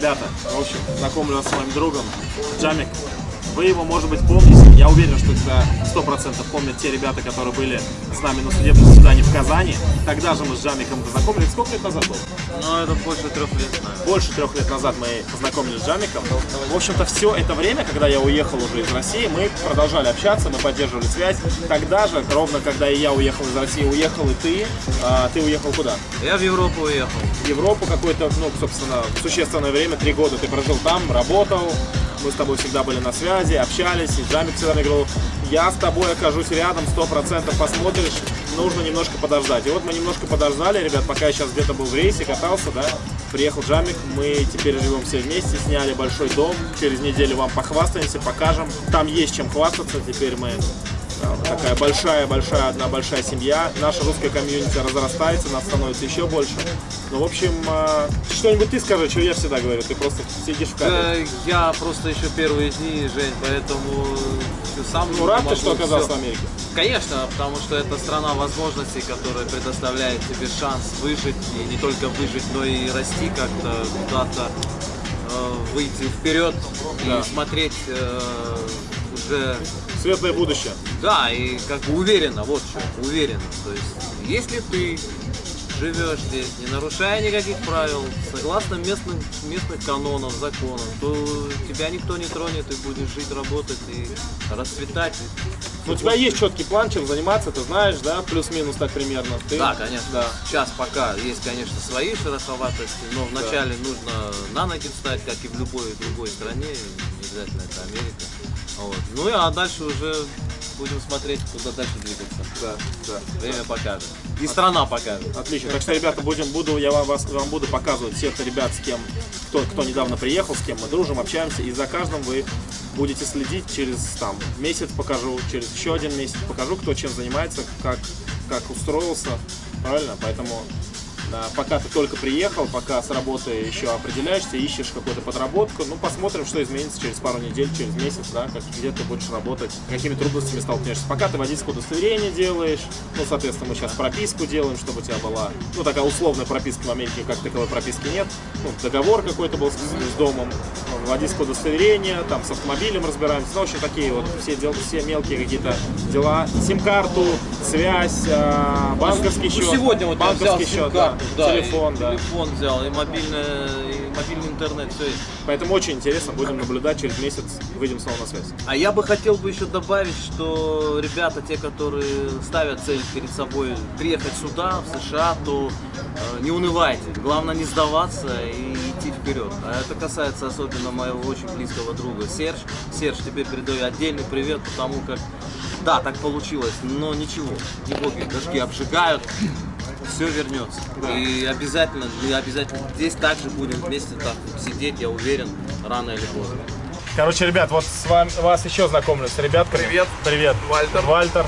Ребята, в общем, знакомлю с моим другом Джамик. Вы его, может быть, помните. Я уверен, что это сто процентов помнят те ребята, которые были с нами на судебном заседании в Казани. Тогда же мы с Джамиком познакомились. Сколько лет назад было? Ну, это больше трех лет, наверное. Больше трех лет назад мы познакомились с Джамиком. В общем-то, все это время, когда я уехал уже из России, мы продолжали общаться, мы поддерживали связь. Тогда же, ровно когда и я уехал из России, уехал и ты. А, ты уехал куда? Я в Европу уехал. В Европу какое-то, ну, собственно, существенное время, три года ты прожил там, работал. Мы с тобой всегда были на связи, общались, и Джамик всегда мне говорил, я с тобой окажусь рядом, сто процентов посмотришь, нужно немножко подождать. И вот мы немножко подождали, ребят, пока я сейчас где-то был в рейсе, катался, да, приехал Джамик, мы теперь живем все вместе, сняли большой дом, через неделю вам похвастаемся, покажем. Там есть чем хвастаться, теперь мы такая большая-большая, одна большая семья. Наша русская комьюнити разрастается, нас становится еще больше. Ну, в общем, э, что-нибудь ты скажи, что я всегда говорю, ты просто сидишь в кадре. Я просто еще первые дни, Жень, поэтому сам Ну, рад ты, что оказался всё. в Америке? Конечно, потому что это страна возможностей, которая предоставляет тебе шанс выжить, и не только выжить, но и расти как-то куда-то, э, выйти вперед Да. и смотреть э, уже Светлое будущее. Да, и как бы уверенно, вот что, уверенно. То есть, если ты живешь здесь, не нарушая никаких правил, согласно местным, местных канонов, законов, то тебя никто не тронет, и будешь жить, работать и расцветать. Ну, у тебя есть четкий план, чем заниматься, ты знаешь, да, плюс-минус так примерно. Ты? Да, конечно. Да. Сейчас пока есть, конечно, свои шероховатости, но вначале нужно на ноги встать, как и в любой другой стране, не обязательно это Америка. Вот. Ну и а дальше уже будем смотреть, куда дальше двигаться. Да, да. Время покажет. И страна покажет. Отлично. Так что, ребята, будем, буду, я вам, вас, вам буду показывать всех ребят, с кем, кто, кто недавно приехал, с кем мы дружим, общаемся. И за каждым вы будете следить через там, месяц покажу, через еще один месяц покажу, кто чем занимается, как, как устроился. Правильно? Поэтому пока ты только приехал, пока с работы еще определяешься, ищешь какую-то подработку, ну посмотрим, что изменится через пару недель, через месяц, да, как, где ты будешь работать, какими трудностями столкнешься. Пока ты водительское удостоверение делаешь, ну, соответственно, мы сейчас прописку делаем, чтобы у тебя была, ну, такая условная прописка в Америке, как таковой прописки нет, ну, договор какой-то был с, с домом, водительское удостоверение, там, с автомобилем разбираемся, ну, в общем, такие вот все, дел, все мелкие какие-то дела, сим-карту, связь, а, банковский Ну, счет, сегодня вот банковский счет, да, да, телефон, да. телефон взял, и, мобильное, и мобильный интернет, все есть. Поэтому очень интересно, будем наблюдать, через месяц выйдем снова на связь. А я бы хотел бы еще добавить, что ребята, те, которые ставят цель перед собой приехать сюда, в США, то э, не унывайте. Главное не сдаваться и идти вперед. А это касается особенно моего очень близкого друга Серж. Серж, тебе передаю отдельный привет, потому как да, так получилось, но ничего, не боги, дожди обжигают, все вернется. Да. И обязательно, мы обязательно здесь также будем вместе так сидеть, я уверен, рано или поздно. Короче, ребят, вот с вами вас еще знакомлю с ребятками. Привет. Привет. Вальтер. Вальтер,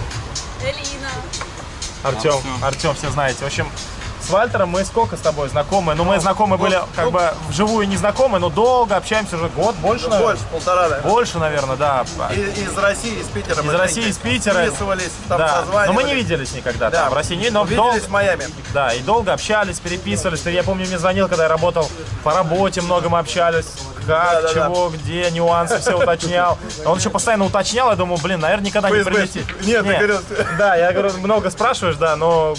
Элина. Артем. Артем, все знаете. В общем, с Вальтером мы сколько с тобой знакомы? Ну, мы знакомы были как бы вживую не знакомы, но долго общаемся уже год, больше, наверное? Больше, полтора, наверное. Больше, наверное, да. И- Из России, из Питера. Из России, из Питера. Списывались, там да. Но мы не виделись никогда Да. там, в России, не- но Увиделись в Майами. Да, и долго общались, переписывались. Ты, Я помню, мне звонил, когда я работал по работе, много мы общались. Как, Да-да-да. чего, где, нюансы все уточнял. Он еще постоянно уточнял, я думаю, блин, наверное, никогда не прилетит. Нет, ты говорил. Да, я говорю, много спрашиваешь, да, но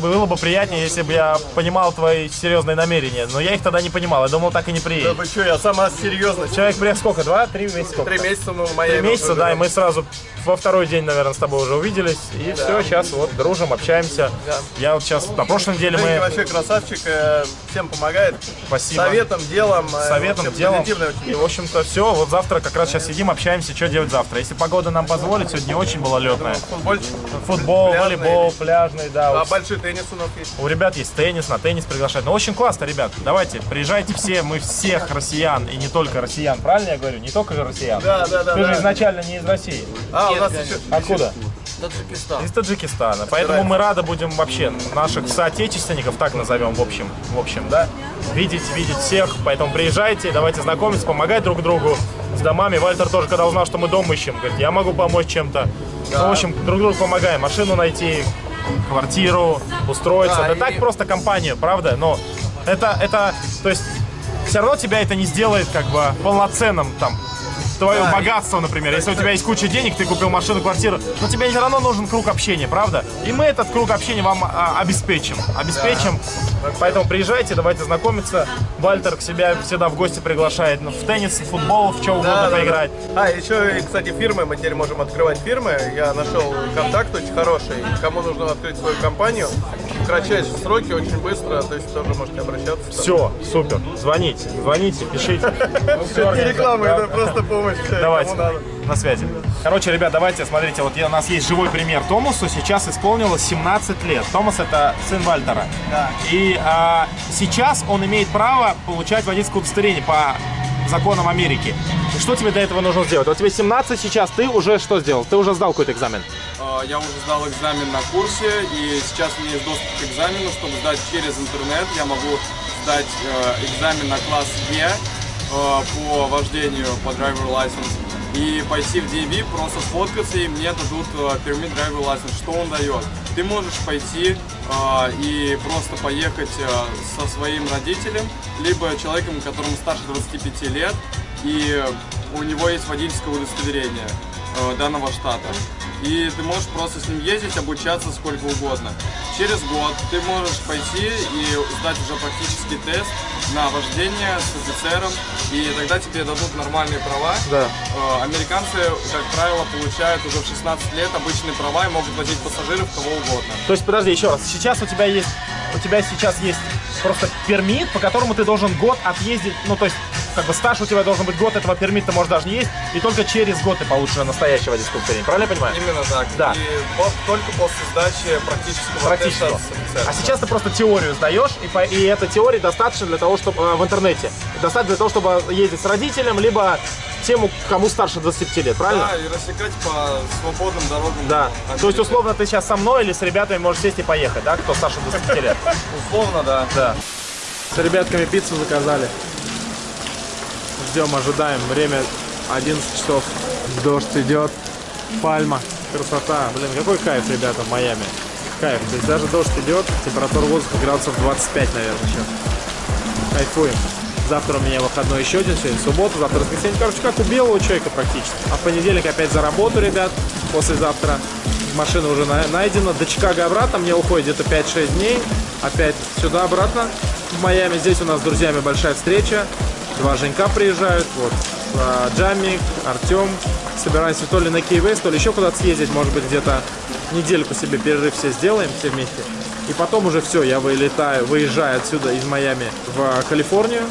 было бы приятнее, если бы я понимал твои серьезные намерения. Но я их тогда не понимал, я думал, так и не Да приедет. вы что, я сама серьезно. Человек приехал сколько? Два, три месяца? сколько? Три месяца мы в Майами. Три месяца, да, и мы сразу во второй день, наверное, с тобой уже увиделись. И все, сейчас вот дружим, общаемся. Да. Я вот сейчас, на прошлой неделе мы... вообще красавчик, э, всем помогает. Спасибо. Советом, делом. э, Советом, делом. И, в общем-то, все. Вот завтра как раз сейчас сидим, общаемся, что делать завтра. Если погода нам позволит, сегодня очень летная. Футбольчик. Футбол, волейбол, пляжный, да. А вот большой теннис у нас есть. У ребят есть теннис, на теннис приглашать. Ну, очень классно, ребят. Давайте, приезжайте все, мы всех россиян, и не только россиян. Правильно я говорю? Не только же россиян. Да, да, да. Ты же да. изначально не из России. А, у Нет, нас конечно. еще... Откуда? Таджикистан. Из Таджикистана. Поэтому мы рады будем вообще наших соотечественников, так назовем, в общем, в общем, да, видеть, видеть всех. Поэтому приезжайте, давайте знакомиться, помогать друг другу с домами. Вальтер тоже, когда узнал, что мы дом ищем, говорит, я могу помочь чем-то. Ну, в общем, друг другу помогаем. Машину найти, квартиру, устроиться. Да, Да, и- так просто компанию, правда? Но это, это, то есть все равно тебя это не сделает как бы полноценным там твое Да. богатство, например. Если у тебя есть куча денег, ты купил машину, квартиру, но тебе все равно нужен круг общения, правда? И мы этот круг общения вам а, обеспечим. Обеспечим. Поэтому приезжайте, давайте знакомиться. Вальтер к себе всегда в гости приглашает в теннис, в футбол, в угодно Да, да, да. поиграть. А, еще, кстати, фирмы, мы теперь можем открывать фирмы. Я нашел контакт очень хороший. Кому нужно открыть свою компанию, кратчайшие сроки, очень быстро, то есть тоже можете обращаться. Все, супер. Звоните, звоните, пишите. Всё Не реклама, это просто помощь. Давайте, на связи. Короче, ребят, давайте, смотрите, вот у нас есть живой пример Томасу. Сейчас исполнилось 17 лет. Томас это сын Вальтера. Да. И а, сейчас он имеет право получать водительское удостоверение по законам Америки. Что тебе для этого нужно сделать? Вот тебе 17 сейчас, ты уже что сделал? Ты уже сдал какой-то экзамен? А, Я уже сдал экзамен на курсе, и сейчас у меня есть доступ к экзамену, чтобы сдать через интернет. Я могу сдать э, экзамен на класс Е э, по вождению по driver license и пойти в DV, просто сфоткаться, и мне дадут permit driver license. Что он дает? Ты можешь пойти э, и просто поехать э, со своим родителем, либо человеком, которому старше 25 лет, и у него есть водительское удостоверение данного штата. И ты можешь просто с ним ездить, обучаться сколько угодно. Через год ты можешь пойти и сдать уже практический тест на вождение с офицером, и тогда тебе дадут нормальные права. Да. Э, Американцы, как правило, получают уже в 16 лет обычные права и могут возить пассажиров кого угодно. То есть, подожди, еще раз. Сейчас у тебя есть, у тебя сейчас есть просто пермит, по которому ты должен год отъездить, ну, то есть, как бы стаж у тебя должен быть год, этого пермита может даже не есть, и только через год ты получишь настоящее водительское удостоверение. Правильно я понимаю? Именно так. Да. И по- только после сдачи практического Практически. теста. А сейчас ты просто теорию сдаешь, и, по, и этой теории достаточно для того, чтобы в интернете. Достаточно для того, чтобы ездить с родителем, либо тем, кому старше 25 лет, правильно? Да, и рассекать по свободным дорогам. Да. Америки. То есть, условно, ты сейчас со мной или с ребятами можешь сесть и поехать, да, кто старше 25 лет? Условно, да. Да. С ребятками пиццу заказали. Ждем, ожидаем. Время 11 часов. Дождь идет. Пальма. Красота. Блин, какой кайф, ребята, в Майами. Кайф. То есть даже дождь идет, температура воздуха градусов 25, наверное, сейчас. Кайфуем. Завтра у меня выходной еще один, сегодня суббота, завтра воскресенье. Короче, как у белого человека практически. А в понедельник опять за работу, ребят. Послезавтра машина уже на- найдена. До Чикаго обратно мне уходит где-то 5-6 дней. Опять сюда-обратно в Майами. Здесь у нас с друзьями большая встреча. Два Женька приезжают. Вот. А, Джамик, Артем. Собираемся то ли на Кей-Вест, то ли еще куда-то съездить. Может быть, где-то недельку себе перерыв все сделаем, все вместе. И потом уже все, я вылетаю, выезжаю отсюда из Майами в Калифорнию.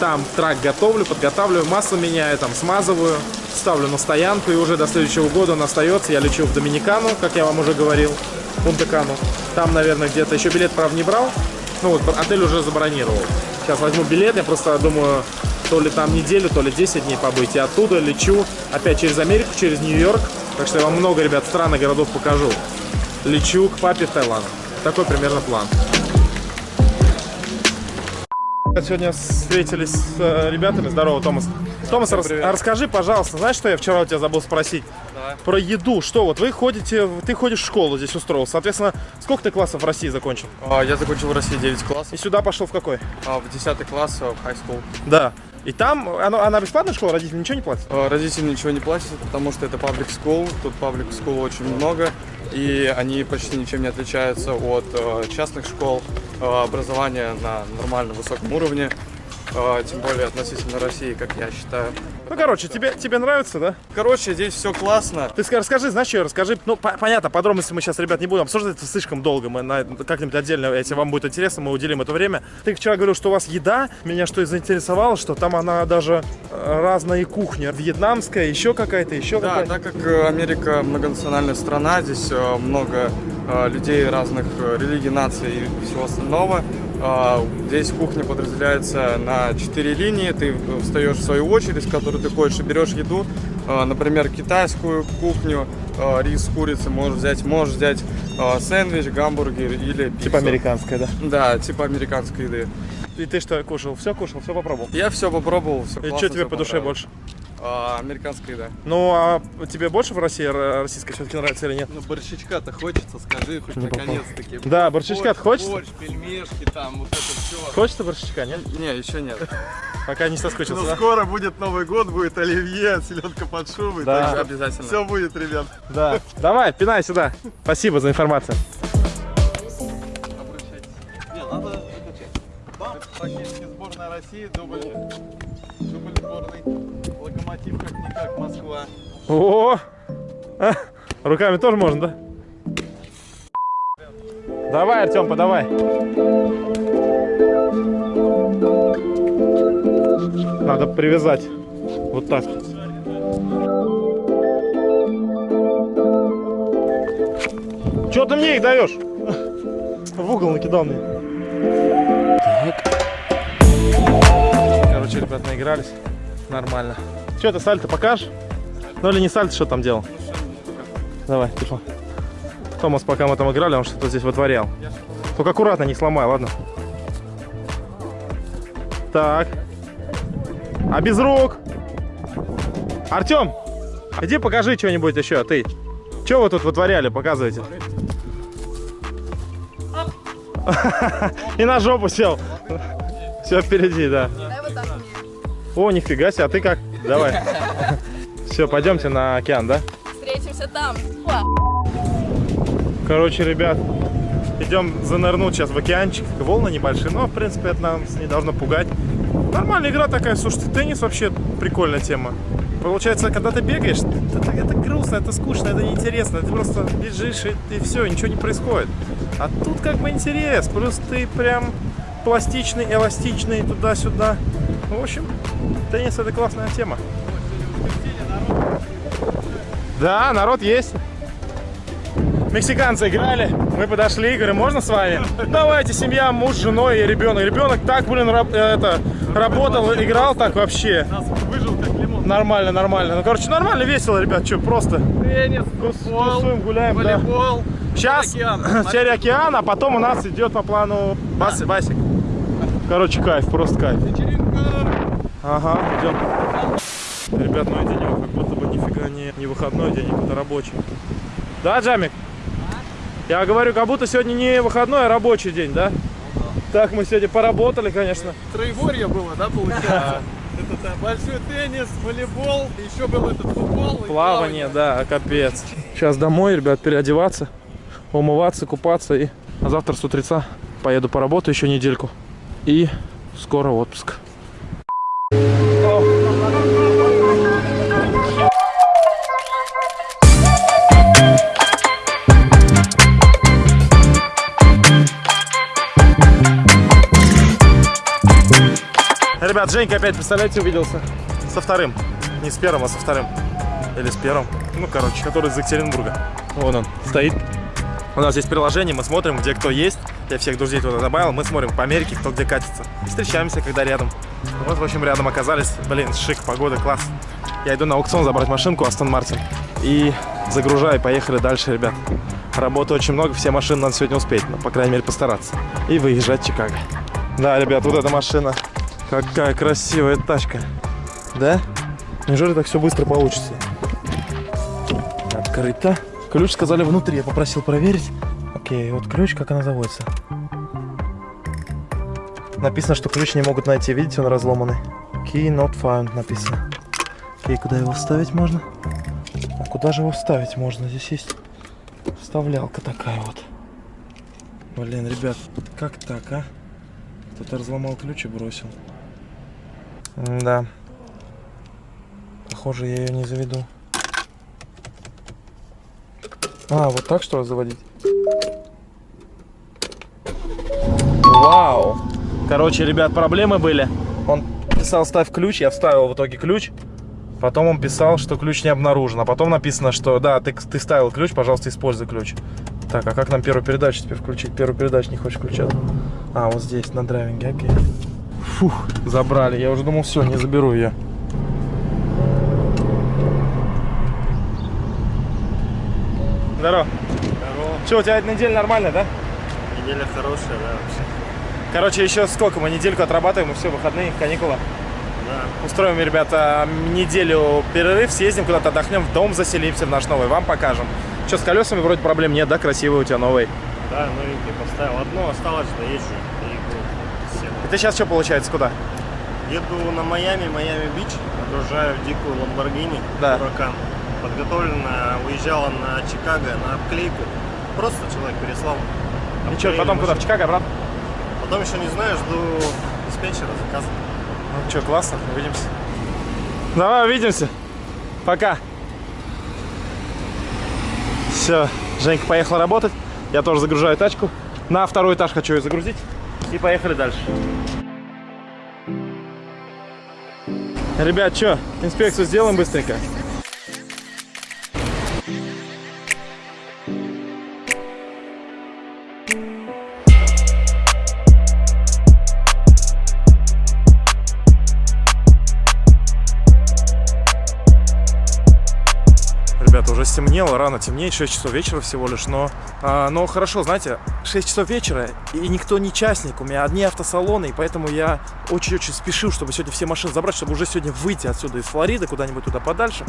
Там трак готовлю, подготавливаю, масло меняю, там смазываю, ставлю на стоянку, и уже до следующего года он остается. Я лечу в Доминикану, как я вам уже говорил, Пунта-Кану. Там, наверное, где-то еще билет, правда, не брал. Ну вот, отель уже забронировал. Сейчас возьму билет, я просто думаю, то ли там неделю, то ли 10 дней побыть. И оттуда лечу опять через Америку, через Нью-Йорк. Так что я вам много, ребят, стран и городов покажу. Лечу к папе в Таиланд. Такой примерно план. Сегодня встретились с э, ребятами. Здорово, Томас. Томас, рас- расскажи, пожалуйста, знаешь, что я вчера у тебя забыл спросить? Давай. Про еду. Что вот вы ходите, ты ходишь в школу здесь устроился. Соответственно, сколько ты классов в России закончил? А, Я закончил в России 9 И классов, сюда пошел в какой? а в 10 класс а, в high school. Да. И там, она, она бесплатная школа, родители ничего не платят? А, Родители ничего не платят, потому что это public school. Тут public school очень много, и они почти ничем не отличаются от э, частных школ. Э, Образование на нормальном высоком уровне, тем более относительно России, как я считаю. Ну, короче, тебе, тебе нравится, да? Короче, здесь все классно. Ты ска- расскажи, знаешь, что, расскажи. Ну, по- понятно, подробности мы сейчас, ребят, не будем обсуждать, это слишком долго. Мы как-нибудь отдельно, если вам будет интересно, мы уделим это время. Ты вчера говорил, что у вас еда. Меня что и заинтересовало, что там она даже э, разная кухня. Вьетнамская, еще какая-то, еще Да, какая-то. так как э, Америка многонациональная страна, здесь э, много людей разных религий, наций и всего остального. Э, Здесь кухня подразделяется на четыре линии. Ты встаешь в свою очередь, в которую ты ходишь и берешь еду. Э, Например, китайскую кухню, э, рис с курицей можешь взять. Можешь взять сэндвич, гамбургер или пиццу. Типа американская, да. Да, типа американской еды. И ты что, кушал? Все кушал, все попробовал? Я все попробовал, все И что тебе по душе больше? Американская еда. Ну, а тебе больше в России российская все-таки нравится или нет? Ну, борщичка-то хочется, скажи хоть наконец-таки. Да, борщичка-то Борщ, хочется? Борщ, пельмешки там, вот это все. Хочется борщичка, нет? Не, еще нет. Пока не Но соскучился, да? скоро будет Новый год, будет оливье, селедка под шубой. Да. так Обязательно. Все будет, ребят. Да. Давай, пинай сюда. Спасибо за информацию. Не, надо закачать. Практически сборная России, дубль, дубль сборной. Локомотив как-никак Москва. О! А, руками тоже можно, да? Давай, Артем, подавай. Надо привязать. Вот так. Че ты мне их даешь? В угол накидал мне. Короче, ребят, наигрались. Нормально. Че ты сальто покажешь? Ну или не сальто, что там делал? Давай, телефон. Томас, пока мы там играли, он что-то здесь вытворял. Только аккуратно, не сломай, ладно? Так. А без рук? Артем, иди покажи что-нибудь еще, ты. Что вы тут вытворяли, показывайте. И на жопу сел. Все впереди, да. О, нифига себе, а ты как? Давай. Все, пойдемте на океан, да? Встретимся там. Короче, ребят, идем занырнуть сейчас в океанчик. Волны небольшие, но, в принципе, это нас не должно пугать. Нормальная игра такая, слушайте, теннис вообще прикольная тема. Получается, когда ты бегаешь, это, это грустно, это скучно, это неинтересно. Ты просто бежишь и, и все, ничего не происходит. А тут как бы интерес, плюс ты прям пластичный, эластичный, туда-сюда. В общем, теннис это классная тема. Да, народ есть. Мексиканцы играли, мы подошли, говорим, можно с вами? Давайте, семья, муж, женой и ребенок. Ребенок так, блин, раб- э, это, работал, играл так вообще. Выжил как лимон. Нормально, нормально. Ну, короче, нормально, весело, ребят, что, просто Теннис, тусуем, гуляем, да. волейбол. Сейчас океан. теперь океан, а потом у нас идет по плану бас, басик. Короче, кайф, просто кайф. Ага, идем. Ребят, ну и денек как будто бы нифига не, не выходной день, а какой-то рабочий. Да, Джамик? Я говорю, как будто сегодня не выходной, а рабочий день, да? Так, мы сегодня поработали, конечно. Троеборье было, да, получается? Это да, большой теннис, волейбол, еще был этот футбол. Плавание, да, капец. Сейчас домой, ребят, переодеваться, умываться, купаться. И а завтра с утреца поеду поработаю еще недельку. И скоро отпуск. Ребят, Женька опять, представляете, увиделся со вторым. Не с первым, а со вторым. Или с первым. Ну, короче, который из Екатеринбурга. Вон он стоит. У нас есть приложение, мы смотрим, где кто есть. Я всех друзей туда добавил. Мы смотрим по Америке, кто где катится. И встречаемся, когда рядом. Вот, в общем, рядом оказались. Блин, шик, погода, класс. Я иду на аукцион забрать машинку Астон Мартин. И загружаю, поехали дальше, ребят. Работы очень много, все машины надо сегодня успеть. Ну, по крайней мере, постараться. И выезжать в Чикаго. Да, ребят, вот эта машина. Какая красивая тачка. Да? Неужели так все быстро получится? Открыто. Ключ сказали внутри, я попросил проверить. Окей, вот ключ, как она заводится. Написано, что ключ не могут найти. Видите, он разломанный. Key not found написано. Окей, куда его вставить можно? А куда же его вставить можно? Здесь есть вставлялка такая вот. Блин, ребят, как так, а? Кто-то разломал ключ и бросил. Да. Похоже, я ее не заведу. А, вот так что заводить? Вау! Короче, ребят, проблемы были. Он писал ставь ключ, я вставил в итоге ключ. Потом он писал, что ключ не обнаружен. А потом написано, что да, ты, ты ставил ключ, пожалуйста, используй ключ. Так, а как нам первую передачу теперь включить? Первую передачу не хочешь включать. А, вот здесь, на драйвинге, окей. Фух, забрали. Я уже думал, все, не заберу ее. Здорово. Здорово. Что, у тебя неделя нормальная, да? Неделя хорошая, да, вообще. Короче, еще сколько? Мы недельку отрабатываем, и все, выходные, каникулы. Да. Устроим, ребята, неделю перерыв, съездим куда-то отдохнем, в дом заселимся в наш новый, вам покажем. Что, с колесами вроде проблем нет, да? Красивый у тебя новый. Да, новенький поставил. Одно осталось, доезжу. И ты сейчас что, получается, куда? Еду на Майами, Майами-Бич, отгружаю дикую Ламборгини, Да. Huracan. Подготовлена, уезжала на Чикаго на обклейку. Просто человек переслал. И что, потом куда, в машину. Чикаго обратно? Потом еще не знаю, жду диспетчера, заказ. Ну что, классно, увидимся. Давай увидимся. Пока. Все, Женька поехала работать. Я тоже загружаю тачку. На второй этаж хочу ее загрузить. И поехали дальше. Ребят, что, инспекцию сделаем быстренько? Стемнело, рано темнеет, 6 часов вечера всего лишь, но, а, но хорошо, знаете, 6 часов вечера, и никто не частник, у меня одни автосалоны, и поэтому я очень-очень спешил, чтобы сегодня все машины забрать, чтобы уже сегодня выйти отсюда из Флориды, куда-нибудь туда подальше,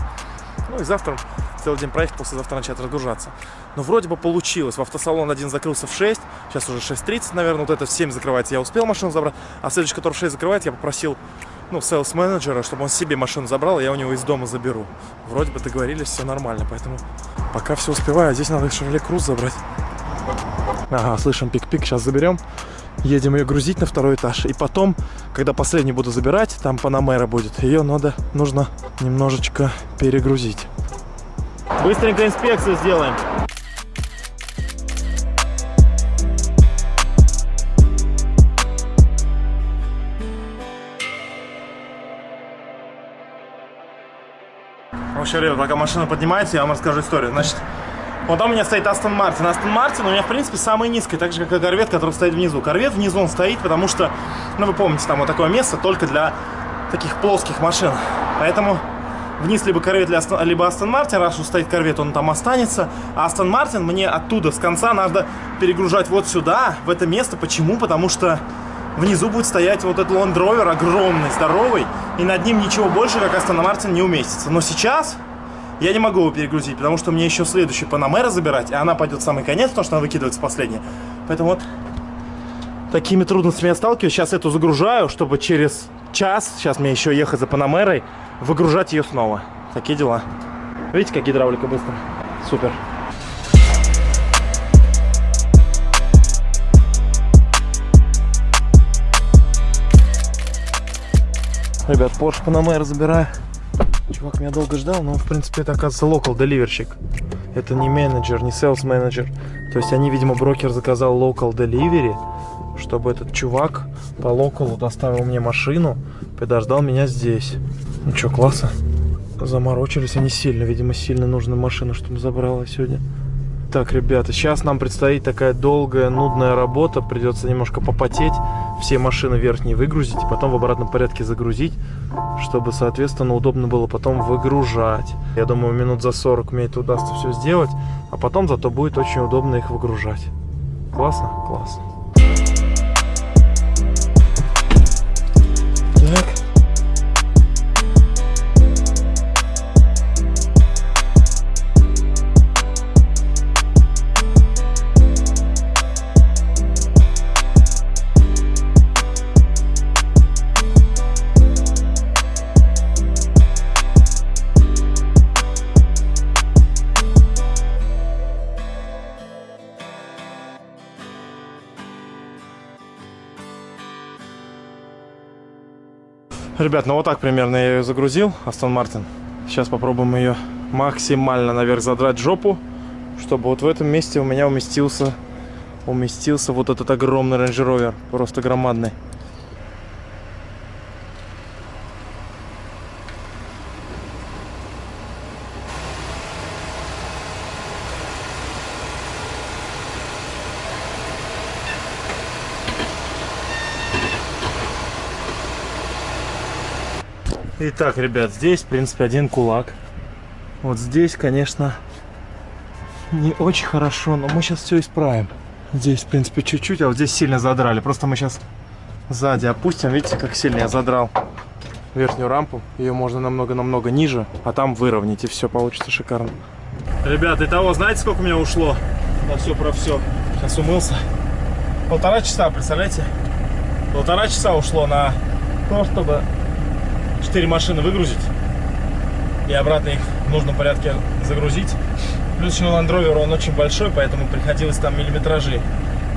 ну и завтра целый день проехать, послезавтра начать разгружаться. Но вроде бы получилось, в автосалон один закрылся в 6, сейчас уже 6.30, наверное, вот это в 7 закрывается, я успел машину забрать, а следующий, который в 6 закрывает, я попросил ну, селс менеджера, чтобы он себе машину забрал, и я у него из дома заберу. Вроде бы договорились, все нормально, поэтому пока все успеваю. А здесь надо Chevrolet Cruze забрать. Ага, слышим пик-пик, сейчас заберем. Едем ее грузить на второй этаж. И потом, когда последний буду забирать, там Панамера будет, ее надо, нужно немножечко перегрузить. Быстренько инспекцию сделаем. В общем, ребят, пока машина поднимается, я вам расскажу историю. Значит, вот там у меня стоит Астон Мартин. Астон Мартин у меня, в принципе, самый низкий, так же, как и Корвет, который стоит внизу. Корвет внизу он стоит, потому что, ну, вы помните, там вот такое место только для таких плоских машин. Поэтому вниз либо Корвет, либо Астон Мартин. Раз уж стоит Корвет, он там останется. А Астон Мартин мне оттуда, с конца, надо перегружать вот сюда, в это место. Почему? Потому что внизу будет стоять вот этот Land Rover огромный, здоровый, и над ним ничего больше, как Астон Мартин, не уместится. Но сейчас я не могу его перегрузить, потому что мне еще следующий Панамера забирать, и она пойдет в самый конец, потому что она выкидывается последняя. Поэтому вот такими трудностями я сталкиваюсь. Сейчас эту загружаю, чтобы через час, сейчас мне еще ехать за Панамерой, выгружать ее снова. Такие дела. Видите, как гидравлика быстро? Супер. Ребят, Porsche Panamera забираю. Чувак меня долго ждал, но в принципе, это, оказывается, local деливерщик. Это не менеджер, не sales менеджер. То есть они, видимо, брокер заказал delivery, чтобы этот чувак по локалу доставил мне машину, подождал меня здесь. Ну что, классно. Заморочились они сильно. Видимо, сильно нужна машина, чтобы забрала сегодня. Так, ребята, сейчас нам предстоит такая долгая, нудная работа. Придется немножко попотеть, все машины верхние выгрузить, и потом в обратном порядке загрузить, чтобы, соответственно, удобно было потом выгружать. Я думаю, минут за 40 мне это удастся все сделать, а потом зато будет очень удобно их выгружать. Классно? Классно. Ребят, ну вот так примерно я ее загрузил, Астон Мартин. Сейчас попробуем ее максимально наверх задрать жопу, чтобы вот в этом месте у меня уместился, уместился вот этот огромный Rover, просто громадный. Итак, ребят, здесь, в принципе, один кулак. Вот здесь, конечно, не очень хорошо, но мы сейчас все исправим. Здесь, в принципе, чуть-чуть, а вот здесь сильно задрали. Просто мы сейчас сзади опустим. Видите, как сильно я задрал верхнюю рампу. Ее можно намного-намного ниже, а там выровнять, и все получится шикарно. Ребят, итого, знаете, сколько у меня ушло на все про все? Сейчас умылся. Полтора часа, представляете? Полтора часа ушло на то, чтобы 4 машины выгрузить и обратно их в нужном порядке загрузить. Плюс еще Land Rover, он очень большой, поэтому приходилось там миллиметражи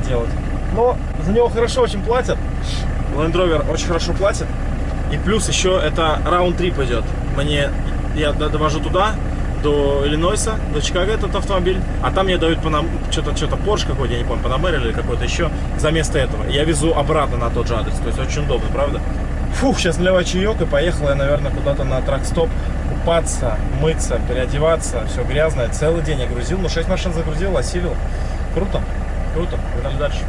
делать. Но за него хорошо очень платят. Land Rover очень хорошо платит. И плюс еще это раунд-трип идет. Мне, я довожу туда, до Иллинойса, до Чикаго этот автомобиль, а там мне дают Панам... что-то, что-то Porsche какой-то, я не помню, Panamera или какой-то еще, за место этого. Я везу обратно на тот же адрес, то есть очень удобно, правда? Фух, сейчас наливаю чаек и поехал я, наверное, куда-то на трак-стоп купаться, мыться, переодеваться, все грязное. Целый день я грузил, ну 6 машин загрузил, осилил. Круто, круто, погнали дальше.